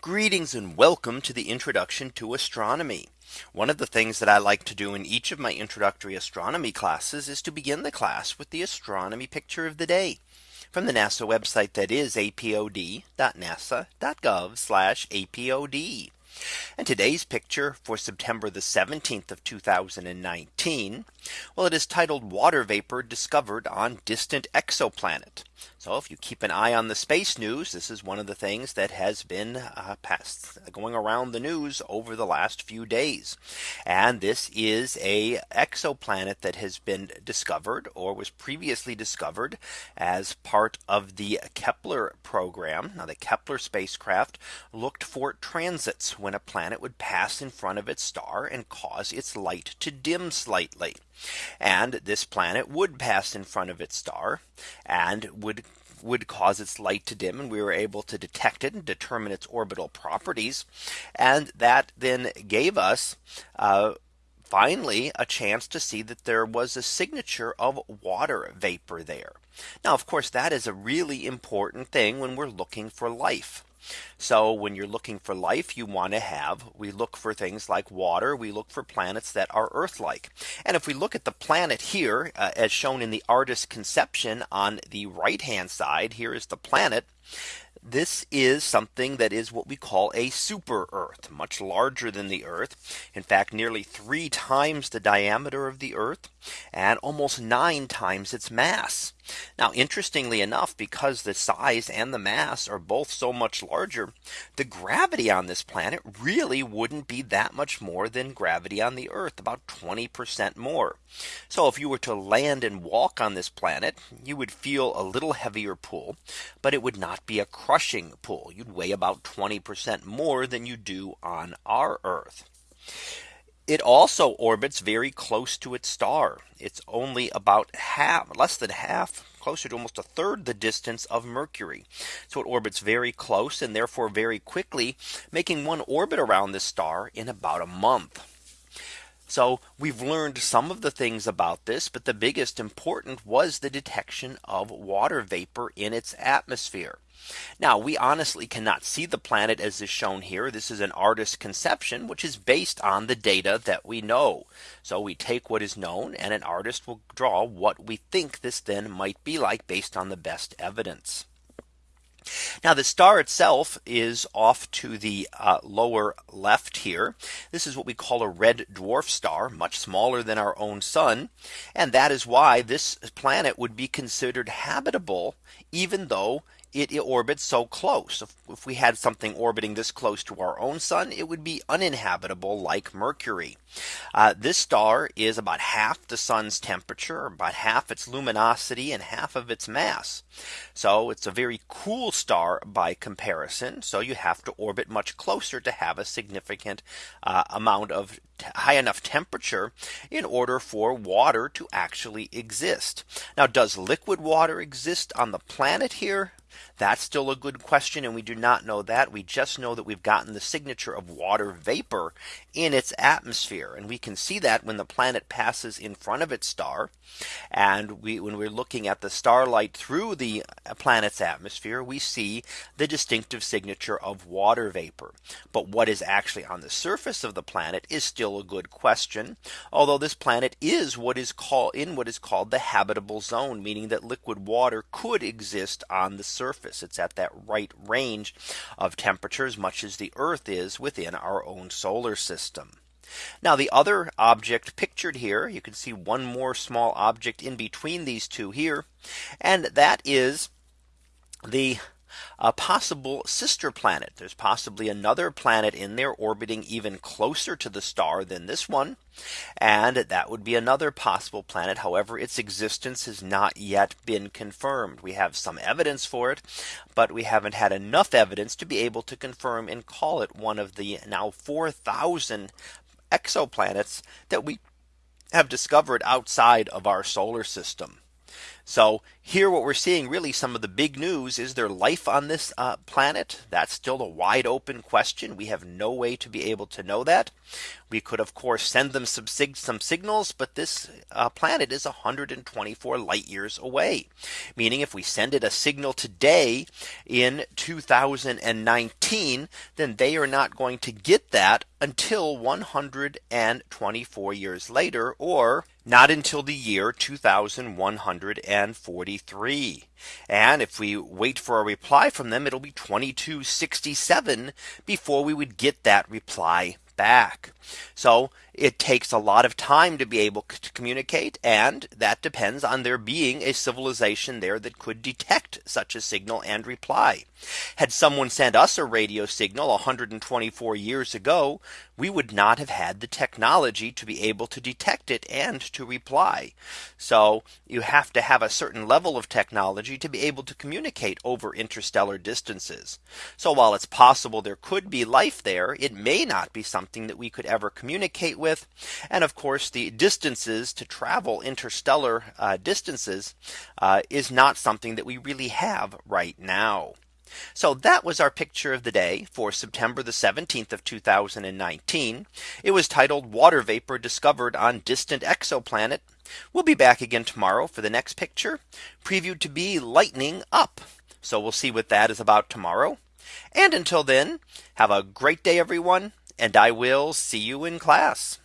Greetings and welcome to the introduction to astronomy. One of the things that I like to do in each of my introductory astronomy classes is to begin the class with the astronomy picture of the day from the NASA website that is apod.nasa.gov apod. And today's picture for September the 17th of 2019. Well, it is titled water vapor discovered on distant exoplanet. So if you keep an eye on the space news, this is one of the things that has been uh, going around the news over the last few days. And this is a exoplanet that has been discovered or was previously discovered as part of the Kepler program. Now the Kepler spacecraft looked for transits when a planet would pass in front of its star and cause its light to dim slightly. And this planet would pass in front of its star and would would cause its light to dim and we were able to detect it and determine its orbital properties. And that then gave us uh, finally a chance to see that there was a signature of water vapor there. Now, of course, that is a really important thing when we're looking for life. So when you're looking for life, you want to have we look for things like water. We look for planets that are Earth like. And if we look at the planet here, uh, as shown in the artist conception on the right hand side, here is the planet. This is something that is what we call a super Earth, much larger than the Earth. In fact, nearly three times the diameter of the Earth and almost nine times its mass. Now, interestingly enough, because the size and the mass are both so much larger, the gravity on this planet really wouldn't be that much more than gravity on the Earth, about 20% more. So if you were to land and walk on this planet, you would feel a little heavier pull, but it would not be a crushing pull. You'd weigh about 20% more than you do on our Earth. It also orbits very close to its star. It's only about half less than half closer to almost a third the distance of Mercury. So it orbits very close and therefore very quickly making one orbit around this star in about a month. So we've learned some of the things about this, but the biggest important was the detection of water vapor in its atmosphere. Now we honestly cannot see the planet as is shown here. This is an artist's conception, which is based on the data that we know. So we take what is known and an artist will draw what we think this then might be like based on the best evidence. Now the star itself is off to the uh, lower left here. This is what we call a red dwarf star, much smaller than our own sun. And that is why this planet would be considered habitable, even though it, it orbits so close. If, if, we had something orbiting this close to our own sun, it would be uninhabitable like Mercury. Uh, this star is about half the sun's temperature, about half its luminosity and half of its mass. So it's a very cool star by comparison. So you have to orbit much closer to have a significant uh, amount of high enough temperature in order for water to actually exist. Now, does liquid water exist on the planet here? That's still a good question. And we do not know that. We just know that we've gotten the signature of water vapor in its atmosphere. And we can see that when the planet passes in front of its star. And we when we're looking at the starlight through the planet's atmosphere, we see the distinctive signature of water vapor. But what is actually on the surface of the planet is a good question. Although this planet is what is called in what is called the habitable zone, meaning that liquid water could exist on the surface. It's at that right range of temperatures, much as the Earth is within our own solar system. Now the other object pictured here, you can see one more small object in between these two here. And that is the a possible sister planet. There's possibly another planet in there orbiting even closer to the star than this one. And that would be another possible planet. However, its existence has not yet been confirmed. We have some evidence for it, but we haven't had enough evidence to be able to confirm and call it one of the now 4000 exoplanets that we have discovered outside of our solar system. So here what we're seeing really some of the big news is there life on this uh, planet? That's still a wide open question. We have no way to be able to know that. We could of course send them some, sig some signals, but this uh, planet is 124 light years away. Meaning if we send it a signal today in 2019, then they are not going to get that until 124 years later or not until the year 2143. And if we wait for a reply from them, it'll be 2267 before we would get that reply back. So it takes a lot of time to be able to communicate. And that depends on there being a civilization there that could detect such a signal and reply. Had someone sent us a radio signal 124 years ago, we would not have had the technology to be able to detect it and to reply. So you have to have a certain level of technology to be able to communicate over interstellar distances. So while it's possible there could be life there, it may not be something that we could ever communicate with. And of course, the distances to travel interstellar uh, distances uh, is not something that we really have right now. So that was our picture of the day for September the 17th of 2019. It was titled water vapor discovered on distant exoplanet. We'll be back again tomorrow for the next picture previewed to be lightning up. So we'll see what that is about tomorrow. And until then, have a great day, everyone and I will see you in class.